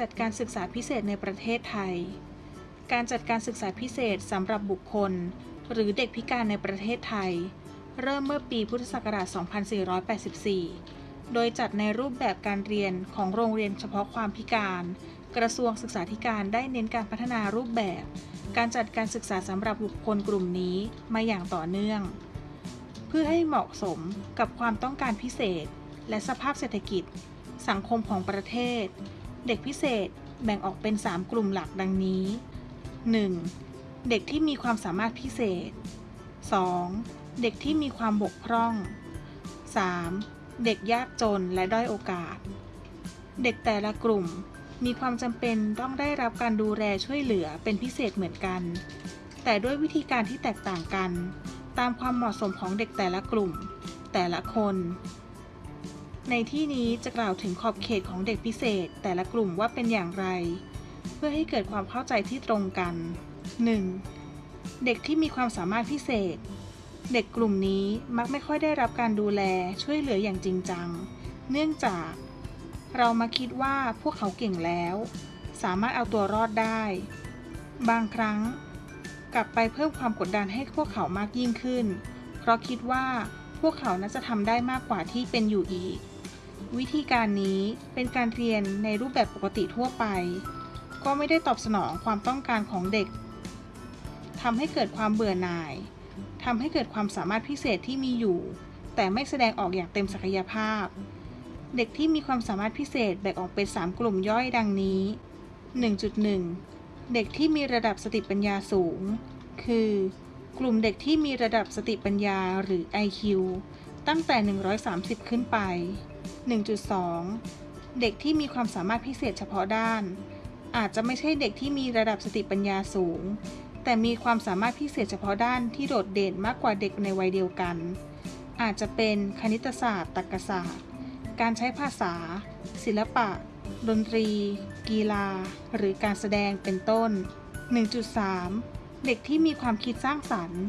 จัดการศึกษาพิเศษในประเทศไทย การจัดการศึกษาพิเศษสำหรับบุคคล หรือเด็กพิการในประเทศไทย เริ่มเมื่อปีพุทธศักราช 2484 โดยจัดในรูปแบบการเรียนของโรงเรียนเฉพาะความพิการ กระทรวงศึกษาธิการได้เน้นการพัฒนารูปแบบ การจัดการศึกษาสำหรับบุคคลกลุ่มนี้มาอย่างต่อเนื่อง เพื่อให้เหมาะสมกับความต้องการพิเศษ และสภาพเศรษฐกิจสังคมของประเทศ เด็กพิเศษแบ่งออกเป็น 3 กลุ่มหลักดังนี้ 1. เด็กที่มีความสามารถพิเศษ 2. เด็กที่มีความบกพร่อง 3. เด็กยากจนและด้อยโอกาส เด็กแต่ละกลุ่มมีความจำเป็นต้องได้รับการดูแลช่วยเหลือเป็นพิเศษเหมือนกัน แต่ด้วยวิธีการที่แตกต่างกัน ตามความเหมาะสมของเด็กแต่ละกลุ่ม แต่ละคน ในที่นี้จะกล่าวถึงขอบเขตของเด็กพิเศษ แต่ละกลุ่มว่าเป็นอย่างไร เพื่อให้เกิดความเข้าใจที่ตรงกัน 1. เด็กที่มีความสามารถพิเศษ เด็กกลุ่มนี้มักไม่ค่อยได้รับการดูแลช่วยเหลืออย่างจริงจัง เนื่องจาก เรามาคิดว่าพวกเขาเก่งแล้ว สามารถเอาตัวรอดได้ บางครั้ง กลับไปเพิ่มความกดดันให้พวกเขามากยิ่งขึ้น เพราะคิดว่าพวกเขาน่าจะทำได้มากกว่าที่เป็นอยู่อีก วิธีการนี้เป็นการเรียนในรูปแบบปกติทั่วไป ก็ไม่ได้ตอบสนองความต้องการของเด็กทำให้เกิดความเบื่อหน่ายทำให้เกิดความสามารถพิเศษที่มีอยู่ แต่ไม่แสดงออกอย่างเต็มศักยภาพ เด็กที่มีความสามารถพิเศษแบ่งออกเป็น 3 กลุ่มย่อยดังนี้ 1.1 เด็กที่มีระดับสติปัญญาสูง คือ กลุ่มเด็กที่มีระดับสติปัญญาหรือ IQ ตั้งแต่ 130 ขึ้นไป 1.2 เด็กที่มีความสามารถพิเศษเฉพาะด้าน อาจจะไม่ใช่เด็กที่มีระดับสติปัญญาสูง แต่มีความสามารถพิเศษเฉพาะด้านที่โดดเด่นมากกว่าเด็กในวัยเดียวกัน อาจจะเป็นคณิตศาสตร์ ตรรกศาสตร์ การใช้ภาษา ศิลปะ ดนตรี กีฬา หรือการแสดงเป็นต้น 1.3 เด็กที่มีความคิดสร้างสรรค์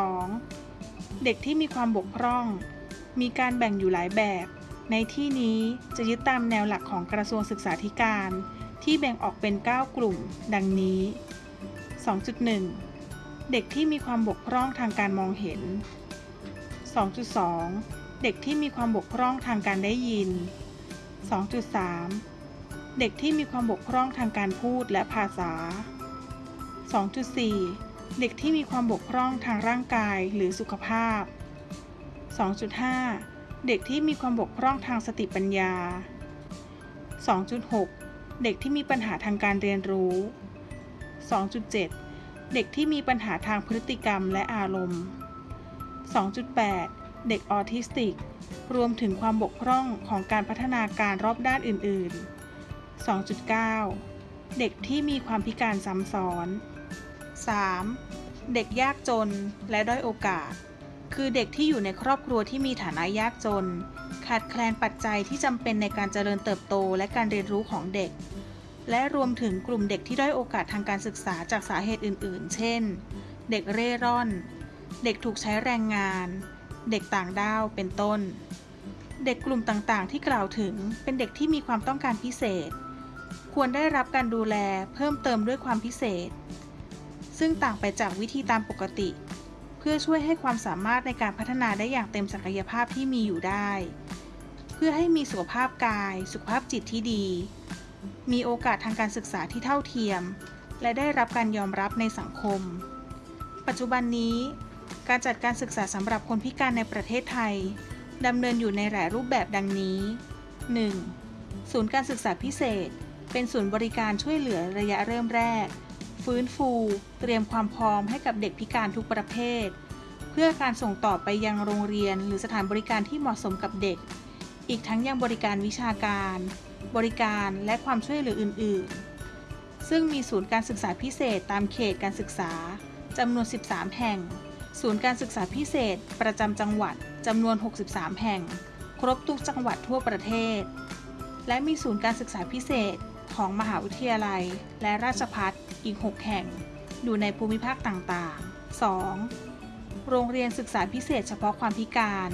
2. เด็กที่มีความบกพร่อง มีการแบ่งอยู่หลายแบบ ในที่นี้จะยึดตามแนวหลักของกระทรวงศึกษาธิการ ที่แบ่งออกเป็น 9 กลุ่ม ดังนี้ 2.1 เด็กที่มีความบกพร่องทางการมองเห็น 2.2 เด็กที่มีความบกพร่องทางการได้ยิน 2.3 เด็กที่มีความบกพร่องทางการพูดและภาษา 2.4 เด็กที่มีความบกพร่องทางร่างกายหรือสุขภาพ 2.5 เด็กที่มีความบกพร่องทางสติปัญญา 2.6 เด็กที่มีปัญหาทางการเรียนรู้ 2.7 เด็กที่มีปัญหาทางพฤติกรรมและอารมณ์ 2.8 เด็กออทิสติก รวมถึงความบกพร่องของการพัฒนาการรอบด้านอื่น ๆ 2.9 เด็กที่มีความพิการซ้ำซ้อน 3. เด็กยากจนและด้อยโอกาส คือเด็กที่อยู่ในครอบครัวที่มีฐานะยากจน ขาดแคลนปัจจัยที่จำเป็นในการเจริญเติบโตและการเรียนรู้ของเด็ก และรวมถึงกลุ่มเด็กที่ด้อยโอกาสทางการศึกษาจากสาเหตุอื่น ๆ เช่น เด็กเร่ร่อน เด็กถูกใช้แรงงาน เด็กต่างด้าวเป็นต้น เด็กกลุ่มต่างๆ ที่กล่าวถึงเป็นเด็กที่มีความต้องการพิเศษ ควรได้รับการดูแลเพิ่มเติมด้วยความพิเศษ ซึ่งต่างไปจากวิธีตามปกติ เพื่อช่วยให้ความสามารถในการพัฒนาได้อย่างเต็มศักยภาพที่มีอยู่ได้ เพื่อให้มีสุขภาพกาย สุขภาพจิตที่ดี มีโอกาสทางการศึกษาที่เท่าเทียม และได้รับการยอมรับในสังคม ปัจจุบันนี้ การจัดการศึกษาสำหรับคนพิการในประเทศไทยดำเนินอยู่ในหลายรูปแบบดังนี้ 1. ศูนย์การศึกษาพิเศษ เป็นศูนย์บริการช่วยเหลือระยะเริ่มแรก ฟื้นฟู เตรียมความพร้อมให้กับเด็กพิการทุกประเภท เพื่อการส่งต่อไปยังโรงเรียนหรือสถานบริการที่เหมาะสมกับเด็ก อีกทั้งยังบริการวิชาการ บริการและความช่วยเหลืออื่น ๆ ซึ่งมีศูนย์การศึกษาพิเศษตามเขตการศึกษาจำนวน 13 แห่ง ศูนย์การศึกษาพิเศษ ประจำจังหวัดจำนวน 63 แห่ง ครบทุกจังหวัดทั่วประเทศ และมีศูนย์การศึกษาพิเศษ ของมหาวิทยาลัย และราชภัฏอีก 6 แห่ง อยู่ในภูมิภาคต่างๆ 2. โรงเรียนศึกษาพิเศษเฉพาะความพิการ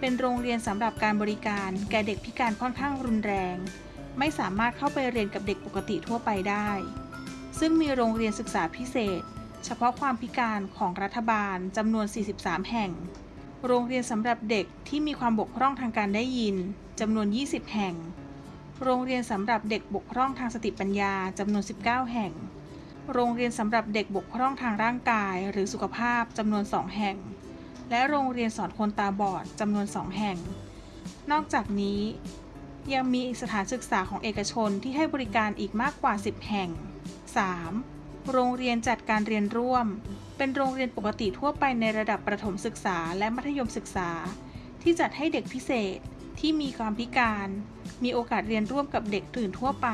เป็นโรงเรียนสำหรับการบริการแก่เด็กพิการค่อนข้างรุนแรง ไม่สามารถเข้าไปเรียนกับเด็กปกติทั่วไปได้ ซึ่งมีโรงเรียนศึกษาพิเศษ เฉพาะความพิการของรัฐบาลจำนวน 43 แห่ง โรงเรียนสำหรับเด็กที่มีความบกพร่องทางการได้ยินจำนวน 20 แห่ง โรงเรียนสำหรับเด็กบกพร่องทางสติปัญญาจำนวน 19 แห่ง โรงเรียนสำหรับเด็กบกพร่องทางร่างกายหรือสุขภาพจำนวน 2 แห่ง และโรงเรียนสอนคนตาบอดจำนวน 2 แห่ง นอกจากนี้ ยังมีสถานศึกษาของเอกชนที่ให้บริการอีกมากกว่า 10 แห่ง 3. โรงเรียนจัดการเรียนร่วม เป็นโรงเรียนปกติทั่วไปในระดับประถมศึกษาและมัธยมศึกษา ที่จัดให้เด็กพิเศษ ที่มีความพิการ มีโอกาสเรียนร่วมกับเด็กอื่นทั่วไป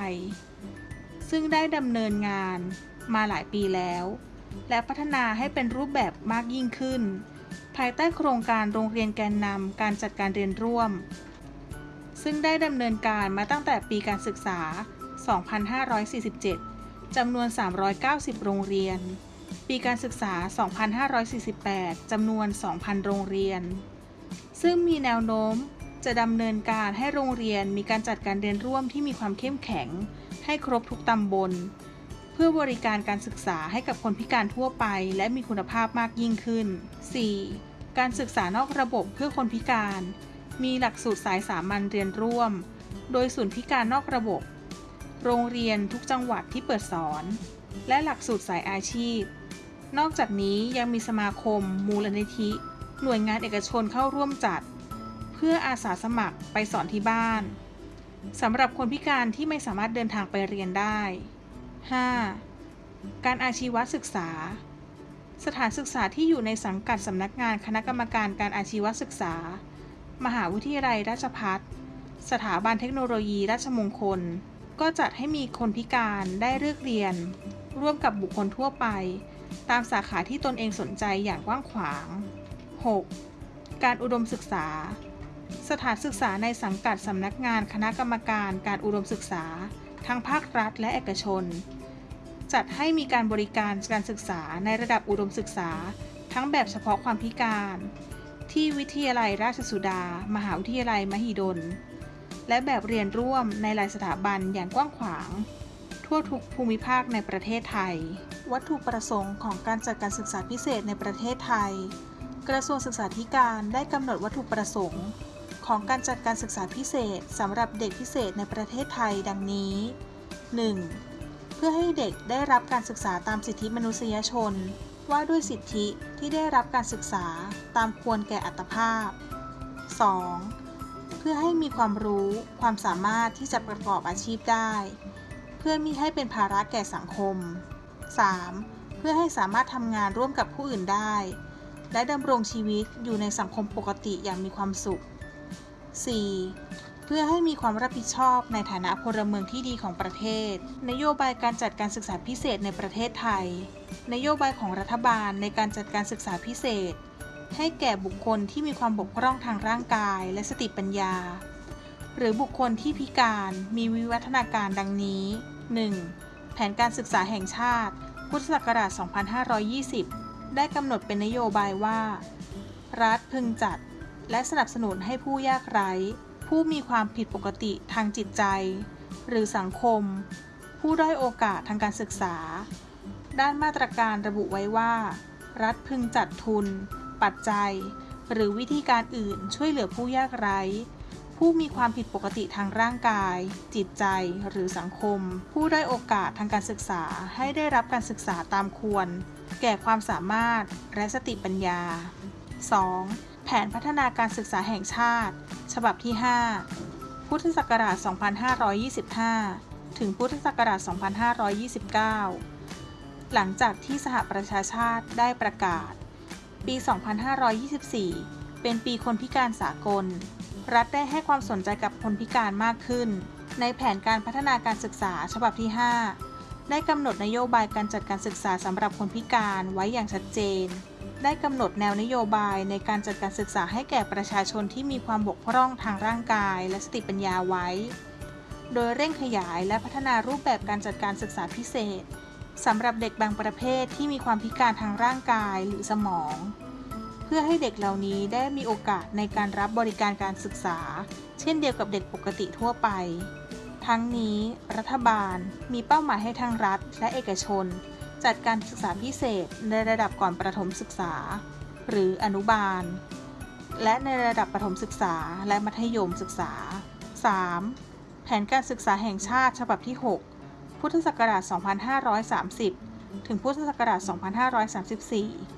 ซึ่งได้ดำเนินงานมาหลายปีแล้ว และพัฒนาให้เป็นรูปแบบมากยิ่งขึ้น ภายใต้โครงการโรงเรียนแกนนำการจัดการเรียนร่วม ซึ่งได้ดำเนินการมาตั้งแต่ปีการศึกษา 2547 จำนวน 390 โรงเรียน ปีการศึกษา 2548 จำนวน 2,000 โรงเรียน ซึ่งมีแนวโน้ม จะดำเนินการให้โรงเรียนมีการจัดการเรียนร่วมที่มีความเข้มแข็ง ให้ครบทุกตำบล เพื่อบริการการศึกษาให้กับคนพิการทั่วไป และมีคุณภาพมากยิ่งขึ้น 4. การศึกษานอกระบบเพื่อคนพิการ มีหลักสูตรสายสามัญเรียนร่วม โดยศูนย์พิการนอกระบบ โรงเรียนทุกจังหวัดที่เปิดสอน และหลักสูตรสายอาชีพ นอกจากนี้ยังมีสมาคม มูลนิธิ หน่วยงานเอกชนเข้าร่วมจัด พื่ออาสาสมัครไปสอนที่บ้านสำหรับคนพิการที่ไม่สามารถเดินทางไปเรียนได้ 5. การอาชีวศึกษา สถานศึกษาที่อยู่ในสังกัดสำนักงานคณะกรรมการการอาชีวศึกษา มหาวิทยาลัยราชภัฏสถาบันเทคโนโลยีราชมงคล ก็จัดให้มีคนพิการได้เลือกเรียน ร่วมกับบุคคลทั่วไป ตามสาขาที่ตนเองสนใจอย่างกว้างขวาง 6. การอุดมศึกษา สถานศึกษาในสังกัดสำนักงานคณะกรรมการการอุดมศึกษา ทั้งภาครัฐและเอกชน จัดให้มีการบริการการศึกษาในระดับอุดมศึกษา ทั้งแบบเฉพาะความพิการ ที่วิทยาลัยราชสุดา มหาวิทยาลัยมหิดล และแบบเรียนร่วมในหลายสถาบันอย่างกว้างขวาง ทั่วทุกภูมิภาคในประเทศไทย วัตถุประสงค์ของการจัดการศึกษาพิเศษในประเทศไทย กระทรวงศึกษาธิการได้กำหนดวัตถุประสงค์ ของการจัดการศึกษาพิเศษสำหรับเด็กพิเศษในประเทศไทยดังนี้ 1. เพื่อให้เด็กได้รับการศึกษาตามสิทธิมนุษยชน ว่าด้วยสิทธิที่ได้รับการศึกษาตามควรแก่อัตภาพ 2. เพื่อให้มีความรู้ความสามารถที่จะประกอบอาชีพได้ เพื่อมิให้เป็นภาระแก่สังคม 3. เพื่อให้สามารถทำงานร่วมกับผู้อื่นได้ และดำรงชีวิตอยู่ในสังคมปกติอย่างมีความสุข 4. เพื่อให้มีความรับผิดชอบในฐานะพลเมืองที่ดีของประเทศ นโยบายการจัดการศึกษาพิเศษในประเทศไทย นโยบายของรัฐบาลในการจัดการศึกษาพิเศษ ให้แก่บุคคลที่มีความบกพร่องทางร่างกายและสติปัญญา หรือบุคคลที่พิการมีวิวัฒนาการดังนี้ 1. แผนการศึกษาแห่งชาติ พุทธศักราช 2520 ได้กำหนดเป็นนโยบายว่า รัฐพึงจัด และสนับสนุนให้ผู้ยากไร้ ผู้มีความผิดปกติทางจิตใจ หรือสังคม ผู้ด้อยโอกาสทางการศึกษา ด้านมาตรการระบุไว้ว่า รัฐพึงจัดทุน ปัจจัย หรือวิธีการอื่นช่วยเหลือผู้ยากไร้ ผู้มีความผิดปกติทางร่างกาย จิตใจ หรือสังคม ผู้ได้อยโอกาสทางการศึกษาให้ได้รับการศึกษาตามควร แก่ความสามารถและสติปัญญา 2. แผนพัฒนาการศึกษาแห่งชาติ ฉบับที่ 5 พุทธศักราช 2525 ถึงพุทธศักราช 2529 หลังจากที่สหประชาชาติได้ประกาศ ปี 2524 เป็นปีคนพิการสากล รัฐได้ให้ความสนใจกับคนพิการมากขึ้น ในแผนการพัฒนาการศึกษาฉบับที่ 5 ได้กำหนดนโยบายการจัดการศึกษาสำหรับคนพิการไว้อย่างชัดเจน ได้กำหนดแนวนโยบายในการจัดการศึกษาให้แก่ประชาชนที่มีความบกพร่องทางร่างกาย และสติปัญญาไว้ โดยเร่งขยายและพัฒนารูปแบบการจัดการศึกษาพิเศษสำหรับเด็กบางประเภทที่มีความพิการทางร่างกายหรือสมอง เพื่อให้เด็กเหล่านี้ได้มีโอกาสในการรับบริการการศึกษา เช่นเดียวกับเด็กปกติทั่วไป ทั้งนี้รัฐบาลมีเป้าหมายให้ทั้งรัฐและเอกชน จัดการศึกษาพิเศษในระดับก่อนประถมศึกษา หรืออนุบาล และในระดับประถมศึกษาและมัธยมศึกษา 3. แผนการศึกษาแห่งชาติฉบับที่ 6 พุทธศักราช 2530 ถึงพุทธศักราช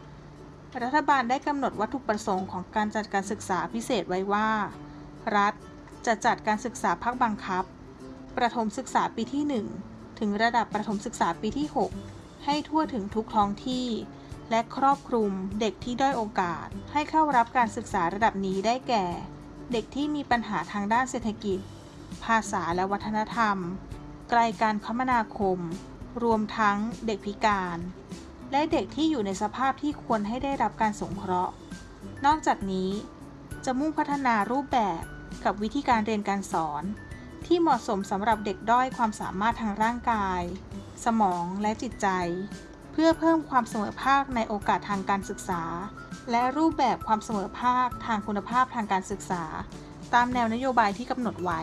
2534 รัฐบาลได้กำหนดวัตถุประสงค์ของการจัดการศึกษาพิเศษไว้ว่า รัฐจะจัดการศึกษาภาคบังคับ ประถมศึกษาปีที่ 1 ถึงระดับประถมศึกษาปีที่ 6 ให้ทั่วถึงทุกท้องที่ และครอบคลุมเด็กที่ด้อยโอกาส ให้เข้ารับการศึกษาระดับนี้ได้แก่ เด็กที่มีปัญหาทางด้านเศรษฐกิจ ภาษาและวัฒนธรรม ไกลการคมนาคม รวมทั้งเด็กพิการ และเด็กที่อยู่ในสภาพที่ควรให้ได้รับการสงเคราะห์ นอกจากนี้ จะมุ่งพัฒนารูปแบบกับวิธีการเรียนการสอน ที่เหมาะสมสำหรับเด็กด้อยความสามารถทางร่างกาย สมองและจิตใจ เพื่อเพิ่มความเสมอภาคในโอกาสทางการศึกษา และรูปแบบความเสมอภาคทางคุณภาพทางการศึกษา ตามแนวนโยบายที่กำหนดไว้